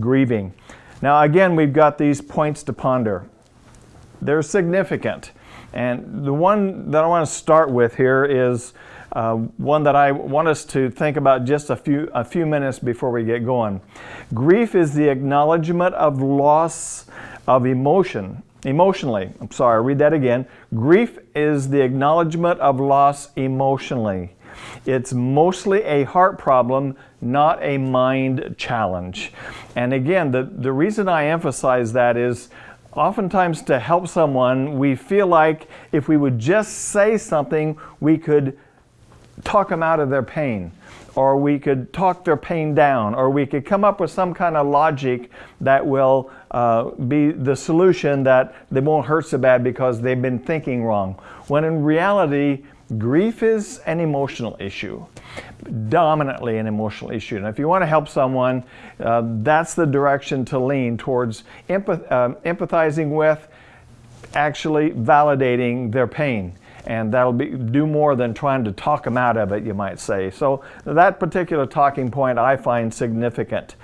grieving. Now again, we've got these points to ponder. They're significant. And the one that I want to start with here is uh, one that I want us to think about just a few, a few minutes before we get going. Grief is the acknowledgement of loss of emotion, emotionally. I'm sorry, I'll read that again. Grief is the acknowledgement of loss emotionally. It's mostly a heart problem, not a mind challenge. And again, the, the reason I emphasize that is oftentimes to help someone, we feel like if we would just say something, we could talk them out of their pain or we could talk their pain down, or we could come up with some kind of logic that will uh, be the solution that they won't hurt so bad because they've been thinking wrong. When in reality, grief is an emotional issue, dominantly an emotional issue. And if you want to help someone, uh, that's the direction to lean towards empath uh, empathizing with, actually validating their pain and that'll be, do more than trying to talk them out of it, you might say. So that particular talking point I find significant.